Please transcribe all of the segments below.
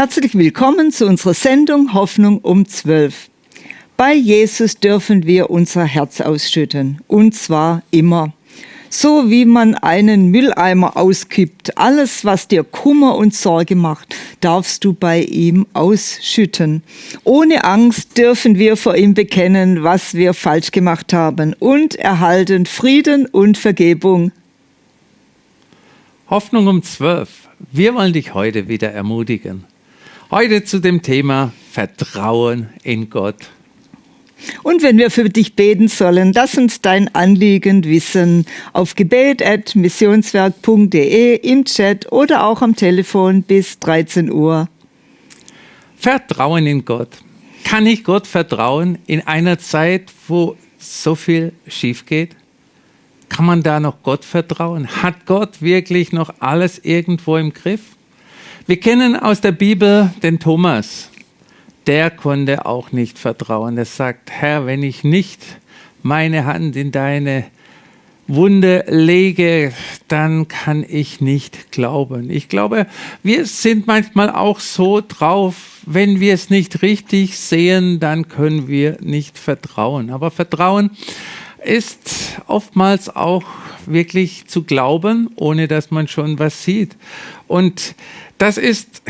Herzlich willkommen zu unserer Sendung Hoffnung um 12. Bei Jesus dürfen wir unser Herz ausschütten und zwar immer. So wie man einen Mülleimer auskippt, alles, was dir Kummer und Sorge macht, darfst du bei ihm ausschütten. Ohne Angst dürfen wir vor ihm bekennen, was wir falsch gemacht haben und erhalten Frieden und Vergebung. Hoffnung um 12. Wir wollen dich heute wieder ermutigen. Heute zu dem Thema Vertrauen in Gott. Und wenn wir für dich beten sollen, lass uns dein Anliegen wissen auf gebet.missionswerk.de im Chat oder auch am Telefon bis 13 Uhr. Vertrauen in Gott. Kann ich Gott vertrauen in einer Zeit, wo so viel schief geht? Kann man da noch Gott vertrauen? Hat Gott wirklich noch alles irgendwo im Griff? Wir kennen aus der Bibel den Thomas. Der konnte auch nicht vertrauen. Er sagt, Herr, wenn ich nicht meine Hand in deine Wunde lege, dann kann ich nicht glauben. Ich glaube, wir sind manchmal auch so drauf, wenn wir es nicht richtig sehen, dann können wir nicht vertrauen. Aber Vertrauen ist oftmals auch wirklich zu glauben, ohne dass man schon was sieht. Und das ist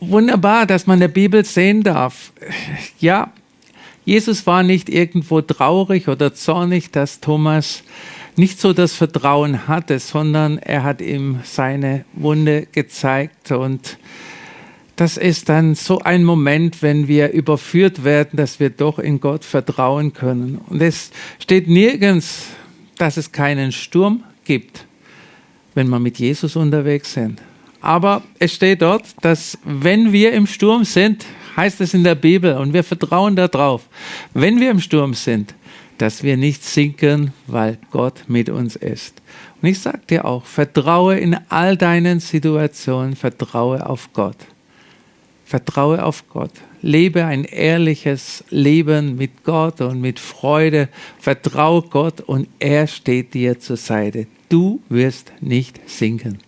wunderbar, dass man der Bibel sehen darf. Ja, Jesus war nicht irgendwo traurig oder zornig, dass Thomas nicht so das Vertrauen hatte, sondern er hat ihm seine Wunde gezeigt. Und das ist dann so ein Moment, wenn wir überführt werden, dass wir doch in Gott vertrauen können. Und es steht nirgends, dass es keinen Sturm gibt, wenn wir mit Jesus unterwegs sind. Aber es steht dort, dass wenn wir im Sturm sind, heißt es in der Bibel, und wir vertrauen darauf, wenn wir im Sturm sind, dass wir nicht sinken, weil Gott mit uns ist. Und ich sage dir auch, vertraue in all deinen Situationen, vertraue auf Gott. Vertraue auf Gott. Lebe ein ehrliches Leben mit Gott und mit Freude. Vertraue Gott und er steht dir zur Seite. Du wirst nicht sinken.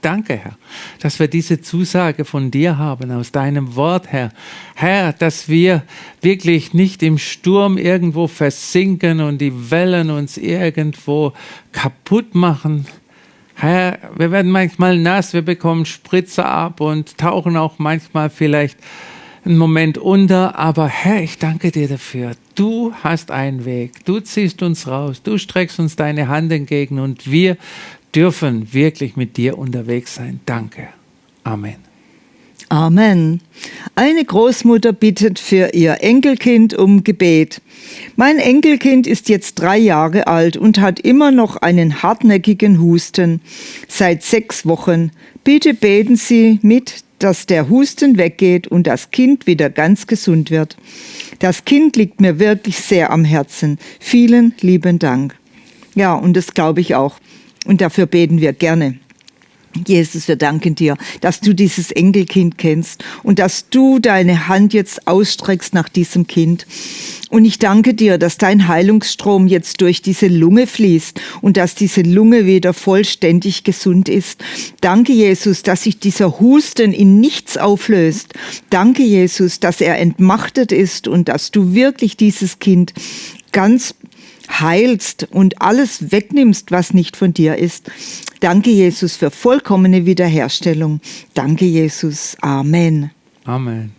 Danke, Herr, dass wir diese Zusage von dir haben, aus deinem Wort, Herr. Herr, dass wir wirklich nicht im Sturm irgendwo versinken und die Wellen uns irgendwo kaputt machen. Herr, wir werden manchmal nass, wir bekommen Spritzer ab und tauchen auch manchmal vielleicht einen Moment unter, aber Herr, ich danke dir dafür. Du hast einen Weg, du ziehst uns raus, du streckst uns deine Hand entgegen und wir dürfen wirklich mit dir unterwegs sein. Danke. Amen. Amen. Eine Großmutter bittet für ihr Enkelkind um Gebet. Mein Enkelkind ist jetzt drei Jahre alt und hat immer noch einen hartnäckigen Husten. Seit sechs Wochen. Bitte beten Sie mit, dass der Husten weggeht und das Kind wieder ganz gesund wird. Das Kind liegt mir wirklich sehr am Herzen. Vielen lieben Dank. Ja, und das glaube ich auch. Und dafür beten wir gerne. Jesus, wir danken dir, dass du dieses Enkelkind kennst und dass du deine Hand jetzt ausstreckst nach diesem Kind. Und ich danke dir, dass dein Heilungsstrom jetzt durch diese Lunge fließt und dass diese Lunge wieder vollständig gesund ist. Danke, Jesus, dass sich dieser Husten in nichts auflöst. Danke, Jesus, dass er entmachtet ist und dass du wirklich dieses Kind ganz heilst und alles wegnimmst, was nicht von dir ist. Danke, Jesus, für vollkommene Wiederherstellung. Danke, Jesus. Amen. Amen.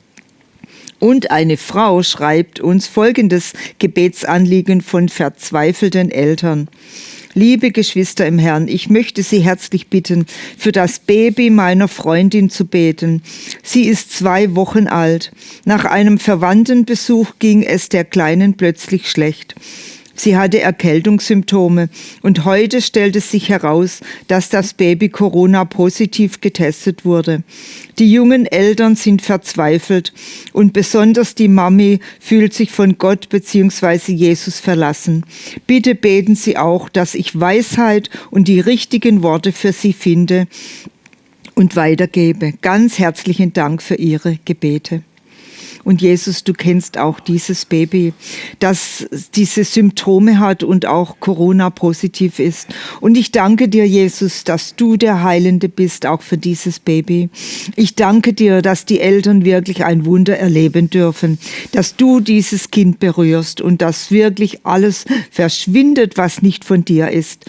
Und eine Frau schreibt uns folgendes Gebetsanliegen von verzweifelten Eltern. Liebe Geschwister im Herrn, ich möchte Sie herzlich bitten, für das Baby meiner Freundin zu beten. Sie ist zwei Wochen alt. Nach einem Verwandtenbesuch ging es der Kleinen plötzlich schlecht. Sie hatte Erkältungssymptome und heute stellte sich heraus, dass das Baby Corona positiv getestet wurde. Die jungen Eltern sind verzweifelt und besonders die Mami fühlt sich von Gott bzw. Jesus verlassen. Bitte beten Sie auch, dass ich Weisheit und die richtigen Worte für Sie finde und weitergebe. Ganz herzlichen Dank für Ihre Gebete. Und Jesus, du kennst auch dieses Baby, das diese Symptome hat und auch Corona positiv ist. Und ich danke dir, Jesus, dass du der Heilende bist, auch für dieses Baby. Ich danke dir, dass die Eltern wirklich ein Wunder erleben dürfen, dass du dieses Kind berührst und dass wirklich alles verschwindet, was nicht von dir ist.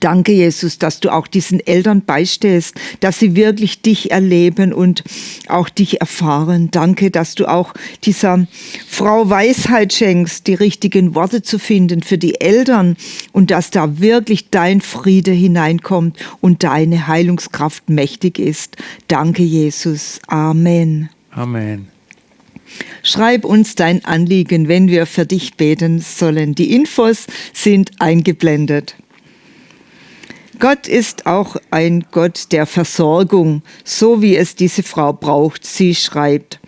Danke, Jesus, dass du auch diesen Eltern beistehst, dass sie wirklich dich erleben und auch dich erfahren. Danke, dass du auch dieser Frau Weisheit schenkst, die richtigen Worte zu finden für die Eltern und dass da wirklich dein Friede hineinkommt und deine Heilungskraft mächtig ist. Danke, Jesus. Amen. Amen. Schreib uns dein Anliegen, wenn wir für dich beten sollen. Die Infos sind eingeblendet. Gott ist auch ein Gott der Versorgung, so wie es diese Frau braucht. Sie schreibt,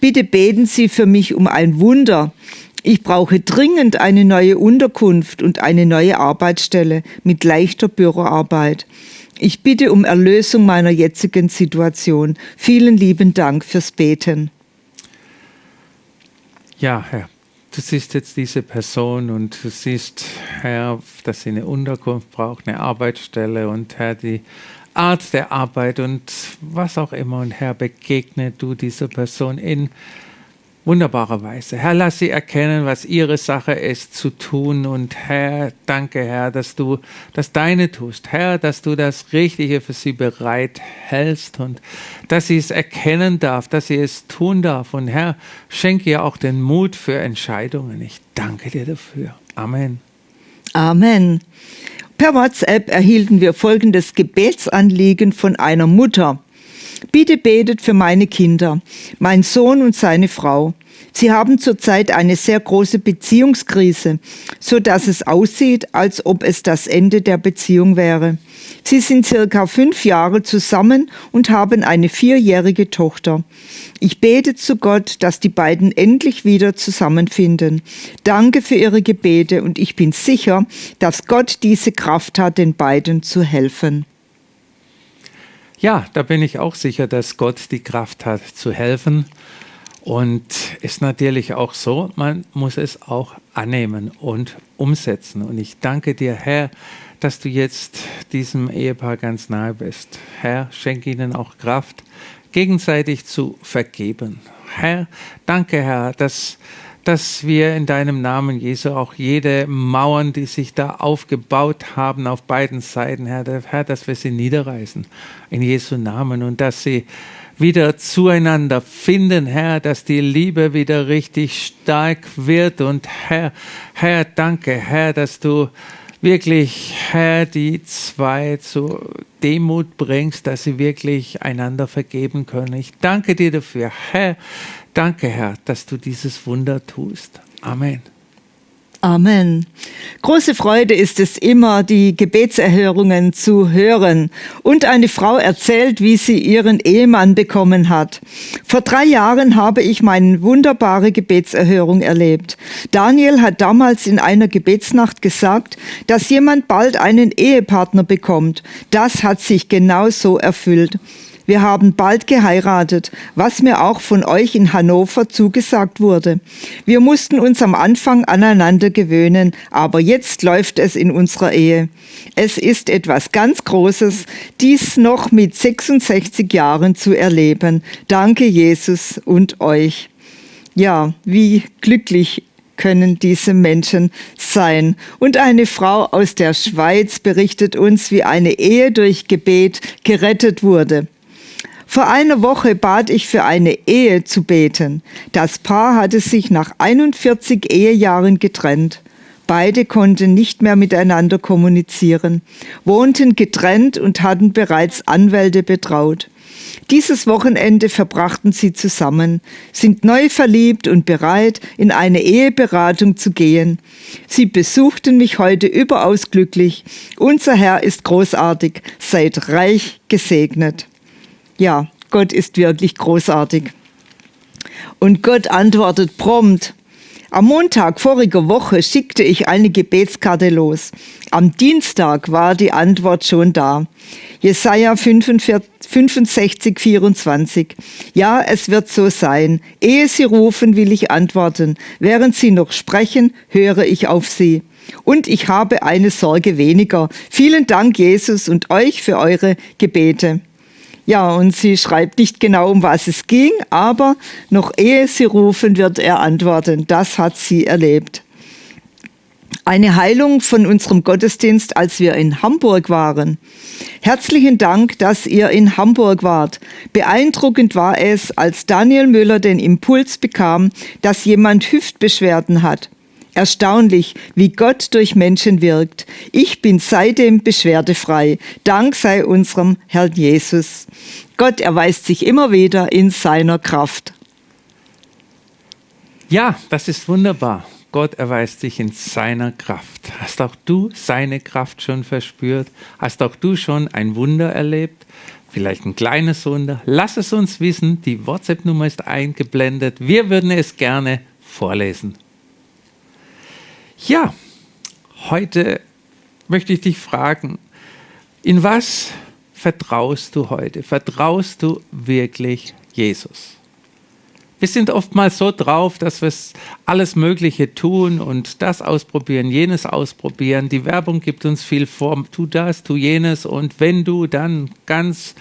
bitte beten Sie für mich um ein Wunder. Ich brauche dringend eine neue Unterkunft und eine neue Arbeitsstelle mit leichter Büroarbeit. Ich bitte um Erlösung meiner jetzigen Situation. Vielen lieben Dank fürs Beten. Ja, Herr, du siehst jetzt diese Person und du siehst, Herr, dass sie eine Unterkunft braucht, eine Arbeitsstelle und Herr, die Art der Arbeit und was auch immer. Und Herr, begegne du dieser Person in wunderbarer Weise. Herr, lass sie erkennen, was ihre Sache ist zu tun. Und Herr, danke, Herr, dass du das Deine tust. Herr, dass du das Richtige für sie bereit hältst und dass sie es erkennen darf, dass sie es tun darf. Und Herr, schenke ihr auch den Mut für Entscheidungen. Ich danke dir dafür. Amen. Amen. Per WhatsApp erhielten wir folgendes Gebetsanliegen von einer Mutter. Bitte betet für meine Kinder, mein Sohn und seine Frau. Sie haben zurzeit eine sehr große Beziehungskrise, so dass es aussieht, als ob es das Ende der Beziehung wäre. Sie sind circa fünf Jahre zusammen und haben eine vierjährige Tochter. Ich bete zu Gott, dass die beiden endlich wieder zusammenfinden. Danke für Ihre Gebete und ich bin sicher, dass Gott diese Kraft hat, den beiden zu helfen. Ja, da bin ich auch sicher, dass Gott die Kraft hat zu helfen. Und ist natürlich auch so, man muss es auch annehmen und umsetzen. Und ich danke dir, Herr, dass du jetzt diesem Ehepaar ganz nahe bist. Herr, schenke ihnen auch Kraft, gegenseitig zu vergeben. Herr, danke, Herr, dass dass wir in deinem Namen, Jesu, auch jede Mauern, die sich da aufgebaut haben auf beiden Seiten, Herr, Herr, dass wir sie niederreißen. In Jesu Namen. Und dass sie wieder zueinander finden, Herr, dass die Liebe wieder richtig stark wird. Und Herr, Herr, danke, Herr, dass du wirklich, Herr, die zwei zu Demut bringst, dass sie wirklich einander vergeben können. Ich danke dir dafür, Herr, Danke, Herr, dass du dieses Wunder tust. Amen. Amen. Große Freude ist es immer, die Gebetserhörungen zu hören. Und eine Frau erzählt, wie sie ihren Ehemann bekommen hat. Vor drei Jahren habe ich meine wunderbare Gebetserhörung erlebt. Daniel hat damals in einer Gebetsnacht gesagt, dass jemand bald einen Ehepartner bekommt. Das hat sich genau so erfüllt. Wir haben bald geheiratet, was mir auch von euch in Hannover zugesagt wurde. Wir mussten uns am Anfang aneinander gewöhnen, aber jetzt läuft es in unserer Ehe. Es ist etwas ganz Großes, dies noch mit 66 Jahren zu erleben. Danke Jesus und euch. Ja, wie glücklich können diese Menschen sein. Und eine Frau aus der Schweiz berichtet uns, wie eine Ehe durch Gebet gerettet wurde. Vor einer Woche bat ich für eine Ehe zu beten. Das Paar hatte sich nach 41 Ehejahren getrennt. Beide konnten nicht mehr miteinander kommunizieren, wohnten getrennt und hatten bereits Anwälte betraut. Dieses Wochenende verbrachten sie zusammen, sind neu verliebt und bereit, in eine Eheberatung zu gehen. Sie besuchten mich heute überaus glücklich. Unser Herr ist großartig, seid reich gesegnet ja, Gott ist wirklich großartig. Und Gott antwortet prompt. Am Montag voriger Woche schickte ich eine Gebetskarte los. Am Dienstag war die Antwort schon da. Jesaja 45, 65, 24. Ja, es wird so sein. Ehe sie rufen, will ich antworten. Während sie noch sprechen, höre ich auf sie. Und ich habe eine Sorge weniger. Vielen Dank, Jesus, und euch für eure Gebete. Ja, und sie schreibt nicht genau, um was es ging, aber noch ehe sie rufen, wird er antworten. Das hat sie erlebt. Eine Heilung von unserem Gottesdienst, als wir in Hamburg waren. Herzlichen Dank, dass ihr in Hamburg wart. Beeindruckend war es, als Daniel Müller den Impuls bekam, dass jemand Hüftbeschwerden hat. Erstaunlich, wie Gott durch Menschen wirkt. Ich bin seitdem beschwerdefrei. Dank sei unserem Herrn Jesus. Gott erweist sich immer wieder in seiner Kraft. Ja, das ist wunderbar. Gott erweist sich in seiner Kraft. Hast auch du seine Kraft schon verspürt? Hast auch du schon ein Wunder erlebt? Vielleicht ein kleines Wunder? Lass es uns wissen. Die WhatsApp-Nummer ist eingeblendet. Wir würden es gerne vorlesen. Ja, heute möchte ich dich fragen, in was vertraust du heute? Vertraust du wirklich Jesus? Wir sind oftmals so drauf, dass wir alles Mögliche tun und das ausprobieren, jenes ausprobieren. Die Werbung gibt uns viel vor, tu das, tu jenes und wenn du, dann ganz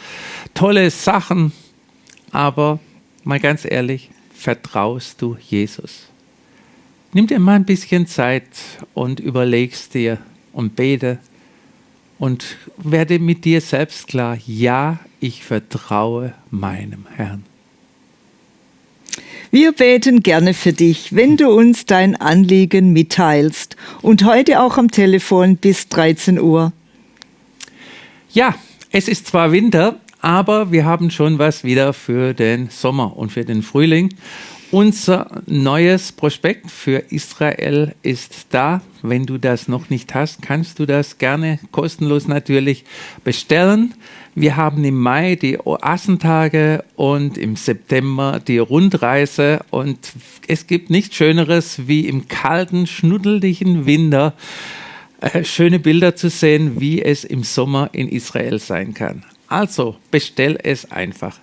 tolle Sachen. Aber mal ganz ehrlich, vertraust du Jesus? Nimm dir mal ein bisschen Zeit und überlegst dir und bete und werde mit dir selbst klar, ja, ich vertraue meinem Herrn. Wir beten gerne für dich, wenn du uns dein Anliegen mitteilst und heute auch am Telefon bis 13 Uhr. Ja, es ist zwar Winter, aber wir haben schon was wieder für den Sommer und für den Frühling. Unser neues Prospekt für Israel ist da. Wenn du das noch nicht hast, kannst du das gerne kostenlos natürlich bestellen. Wir haben im Mai die Oasentage und im September die Rundreise und es gibt nichts Schöneres wie im kalten, schnuddeligen Winter äh, schöne Bilder zu sehen, wie es im Sommer in Israel sein kann. Also bestell es einfach.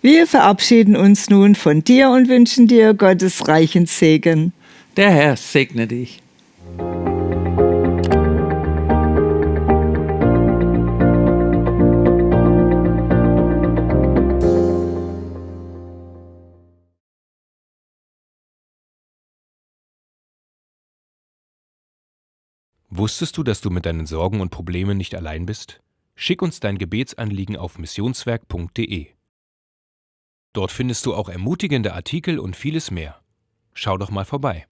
Wir verabschieden uns nun von dir und wünschen dir Gottes reichen Segen. Der Herr segne dich. Wusstest du, dass du mit deinen Sorgen und Problemen nicht allein bist? Schick uns dein Gebetsanliegen auf missionswerk.de. Dort findest du auch ermutigende Artikel und vieles mehr. Schau doch mal vorbei.